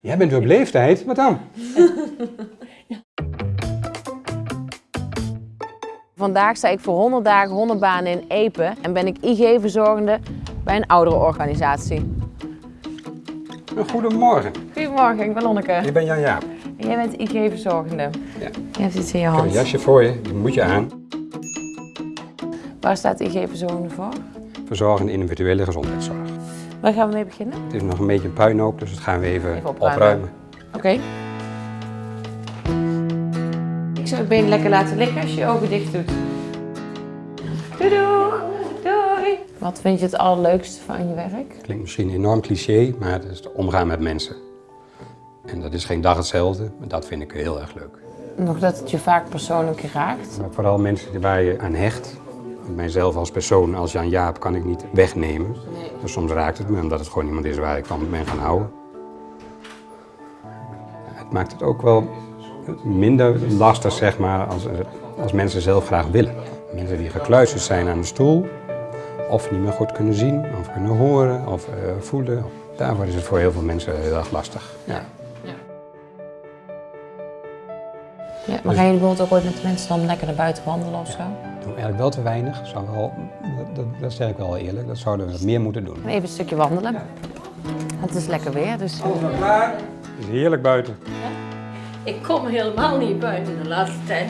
Jij bent weer op leeftijd, wat dan? Vandaag sta ik voor 100 dagen hondenbanen in Epe en ben ik IG-verzorgende bij een ouderenorganisatie. Goedemorgen, Goedemorgen, ik ben Lonneke. ik ben Jan Jaap. En jij bent IG-verzorgende. Ja. Je hebt iets in je Ik heb een hand. jasje voor je, die moet je aan. Waar staat IG-verzorgende voor? Verzorgende individuele gezondheidszorg. Waar gaan we mee beginnen? Het is nog een beetje een puinhoop, dus dat gaan we even, Even opruimen. opruimen. Oké. Ik zou het been lekker laten liggen als je je ogen dicht doet. Doei doeg! Doei! Wat vind je het allerleukste van je werk? Klinkt misschien enorm cliché, maar het is het omgaan met mensen. En dat is geen dag hetzelfde, maar dat vind ik heel erg leuk. Nog dat het je vaak persoonlijk raakt. Maar vooral mensen waar je aan hecht. Mijzelf als persoon, als Jan Jaap, kan ik niet wegnemen. Dus soms raakt het me, omdat het gewoon iemand is waar ik van ben gaan houden. Het maakt het ook wel minder lastig, zeg maar, als, als mensen zelf graag willen. Mensen die gekluisterd zijn aan de stoel, of niet meer goed kunnen zien, of kunnen horen, of eh, voelen. Daarvoor is het voor heel veel mensen heel erg lastig. Ja. Ja, maar gaan jullie bijvoorbeeld ook ooit met de mensen dan lekker naar buiten wandelen of zo? Eigenlijk wel te weinig. Zou wel, dat, dat, dat zeg ik wel eerlijk. Dat zouden we meer moeten doen. Even een stukje wandelen. Het is lekker weer, dus... klaar? Het is heerlijk buiten. Ik kom helemaal niet buiten de laatste tijd.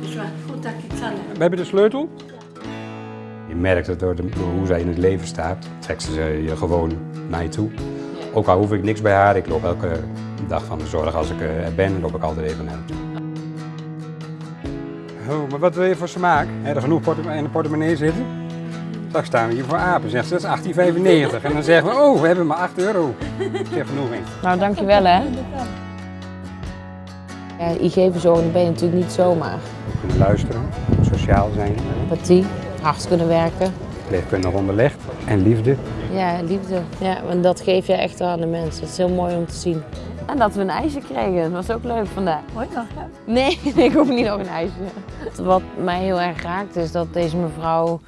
Dus, dus goed dat ik iets aan heb. We hebben de sleutel. Je merkt het door, de, door hoe zij in het leven staat. Trekt ze je gewoon naar je toe. Ook al hoef ik niks bij haar. Ik loop elke dag van de zorg als ik eh, er ben, loop ik altijd even naar haar toe. Oh, maar wat wil je voor smaak? Heb er genoeg in de portemonnee zitten? Straks staan we hier voor apen. Zegt ze, dat is 18,95. En dan zeggen we, oh, we hebben maar 8 euro. Ik zeg genoeg in. Nou, dankjewel hè. Ja, IG-verzorgende ben je natuurlijk niet zomaar. Kunnen luisteren, sociaal zijn, Empathie, hard kunnen werken. leefkundig onderlegd en liefde. Ja, liefde. Ja, en dat geef je echt wel aan de mensen. Het is heel mooi om te zien. En dat we een ijsje kregen, dat was ook leuk vandaag. Hoi nog, hè? Nee, ik hoef niet nog een ijsje. Wat mij heel erg raakt is dat deze mevrouw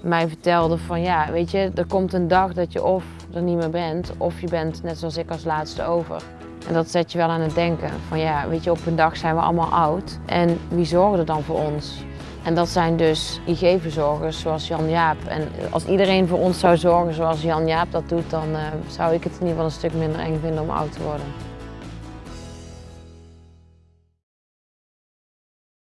mij vertelde van ja, weet je, er komt een dag dat je of er niet meer bent, of je bent net zoals ik als laatste over. En dat zet je wel aan het denken van ja, weet je, op een dag zijn we allemaal oud. En wie zorgt er dan voor ons? En dat zijn dus IG-verzorgers zoals Jan Jaap. En als iedereen voor ons zou zorgen zoals Jan Jaap dat doet, dan eh, zou ik het in ieder geval een stuk minder eng vinden om oud te worden.